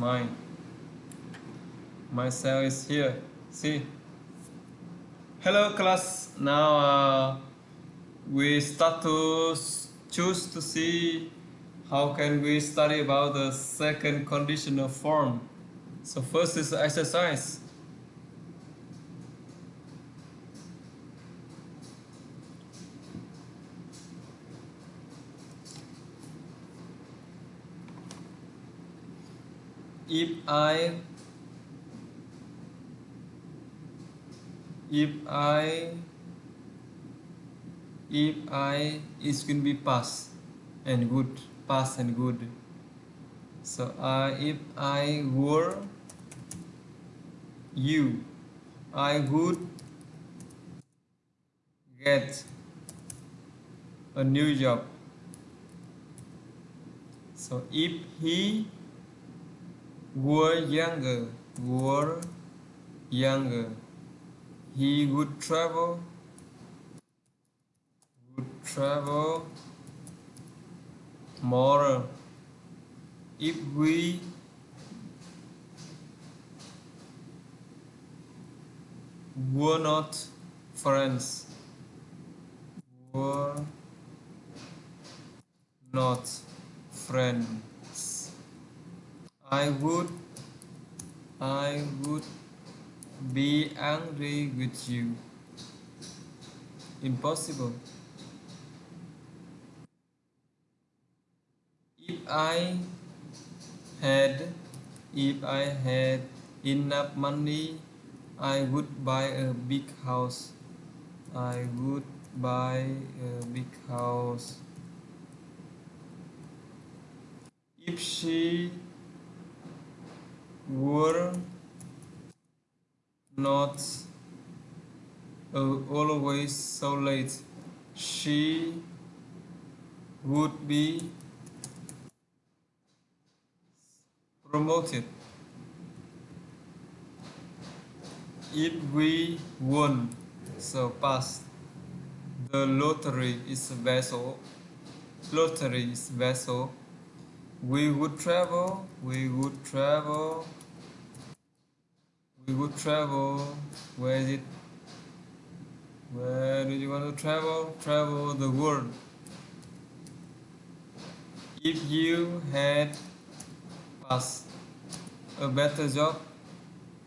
mine my cell is here. See? Hello class. Now uh, we start to choose to see how can we study about the second conditional form. So first is exercise if I if I if I is going to be pass and good pass and good. So uh, if I were you I would get a new job. So if he were younger, were younger, he would travel, would travel more if we were not friends, were not friends. I would I would be angry with you. Impossible. If I had if I had enough money, I would buy a big house. I would buy a big house. If she were not uh, always so late. She would be promoted. If we won so past the lottery is a vessel lottery is vessel. We would travel we would travel we would travel. Where is it? Where do you want to travel? Travel the world. If you had passed a better job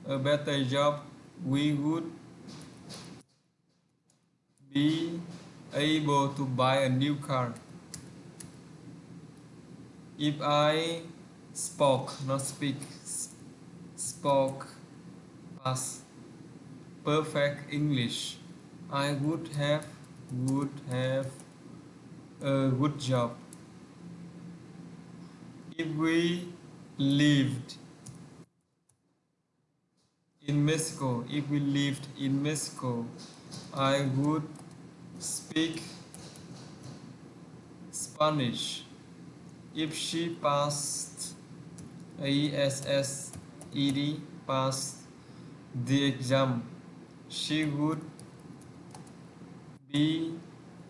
a better job we would be able to buy a new car. If I spoke not speak spoke past perfect English, I would have would have a good job. If we lived in Mexico, if we lived in Mexico, I would speak Spanish. If she passed ESSED passed the exam, she would be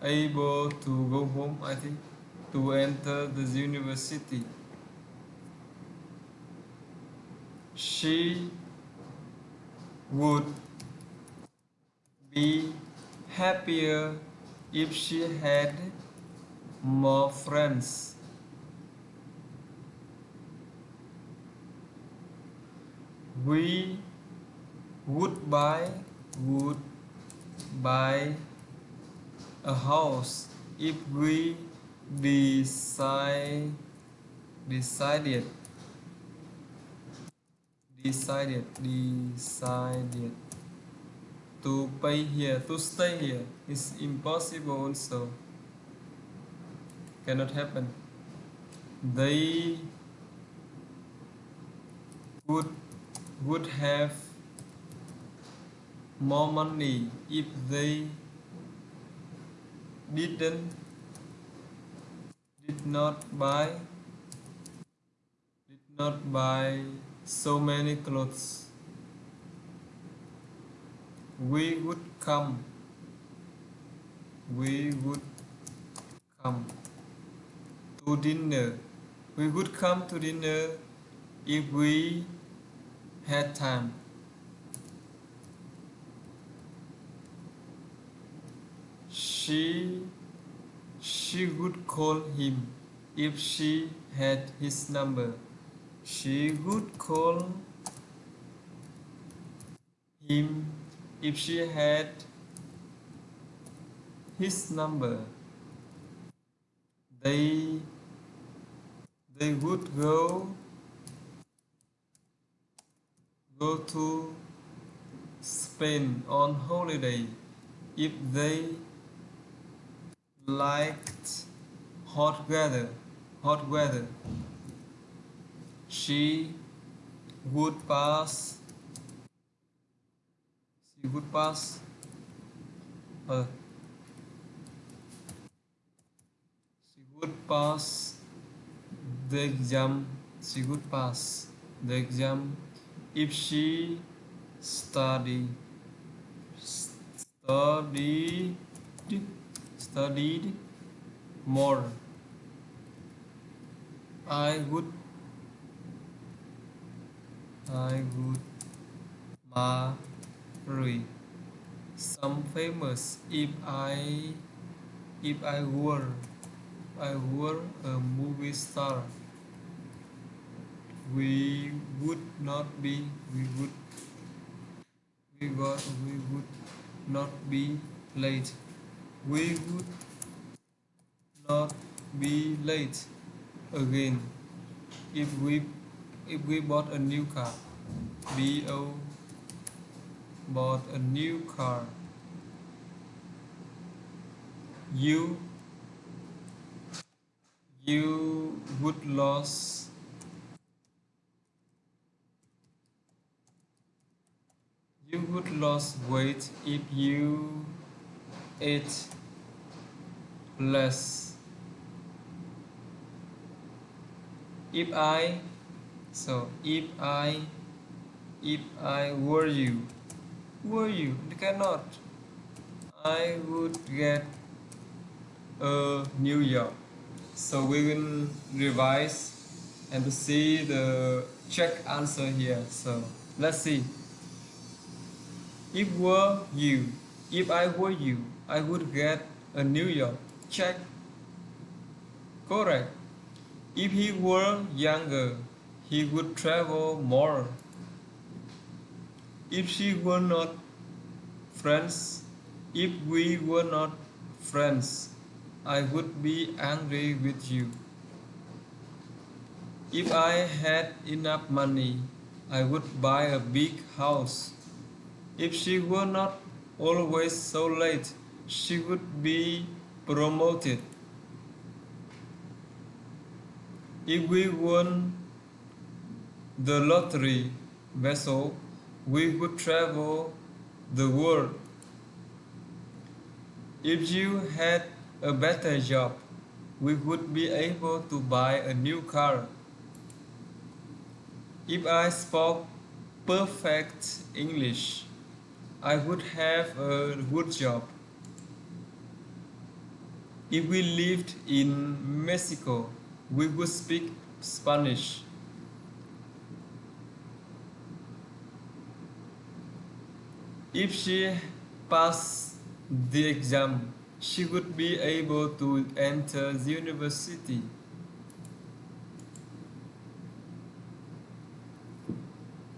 able to go home, I think, to enter the university. She would be happier if she had more friends. We would buy would buy a house if we decide decided decided decided to pay here to stay here. Is impossible also. Cannot happen. They would would have more money if they didn't did not buy did not buy so many clothes we would come we would come to dinner we would come to dinner if we had time. She she would call him if she had his number. She would call him if she had his number. They they would go go to Spain on holiday if they liked hot weather hot weather. She would pass she would pass uh, she would pass the exam she would pass the exam if she study studied studied more. I would I would marry some famous if I if I were I were a movie star. We would not be we would we got we would not be late we would not be late again if we if we bought a new car. Bo bought a new car. You you would lose You would lose weight if you ate less. If I, so if I, if I were you, were you, you cannot. I would get a new job. So we will revise and see the check answer here. So let's see. If were you, if I were you, I would get a New York. Check. Correct. If he were younger, he would travel more. If she were not friends, if we were not friends, I would be angry with you. If I had enough money, I would buy a big house. If she were not always so late, she would be promoted. If we won the lottery vessel, we would travel the world. If you had a better job, we would be able to buy a new car. If I spoke perfect English, I would have a good job. If we lived in Mexico, we would speak Spanish. If she passed the exam, she would be able to enter the university.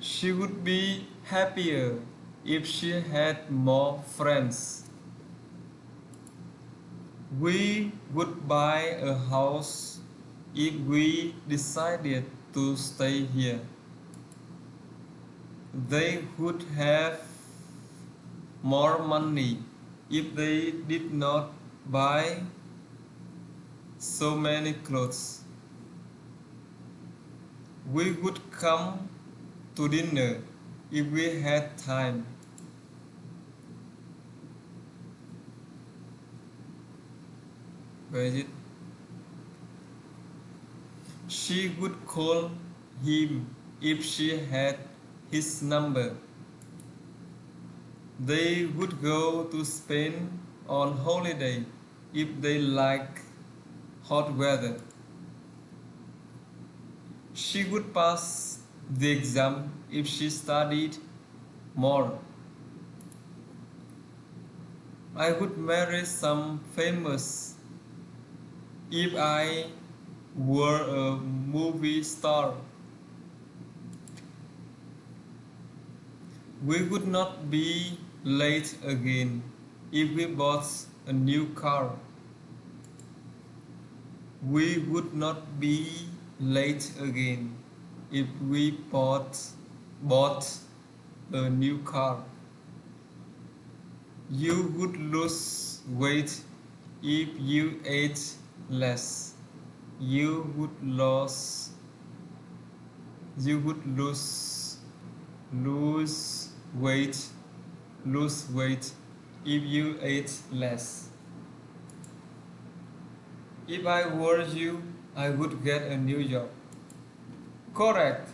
She would be happier if she had more friends. We would buy a house if we decided to stay here. They would have more money if they did not buy so many clothes. We would come to dinner if we had time. Where is it? She would call him if she had his number. They would go to Spain on holiday if they like hot weather. She would pass the exam if she studied more. I would marry some famous if I were a movie star. We would not be late again if we bought a new car. We would not be late again if we bought, bought a new car. You would lose weight if you ate less. You would lose you would lose lose weight lose weight if you ate less. If I were you, I would get a new job. Correct.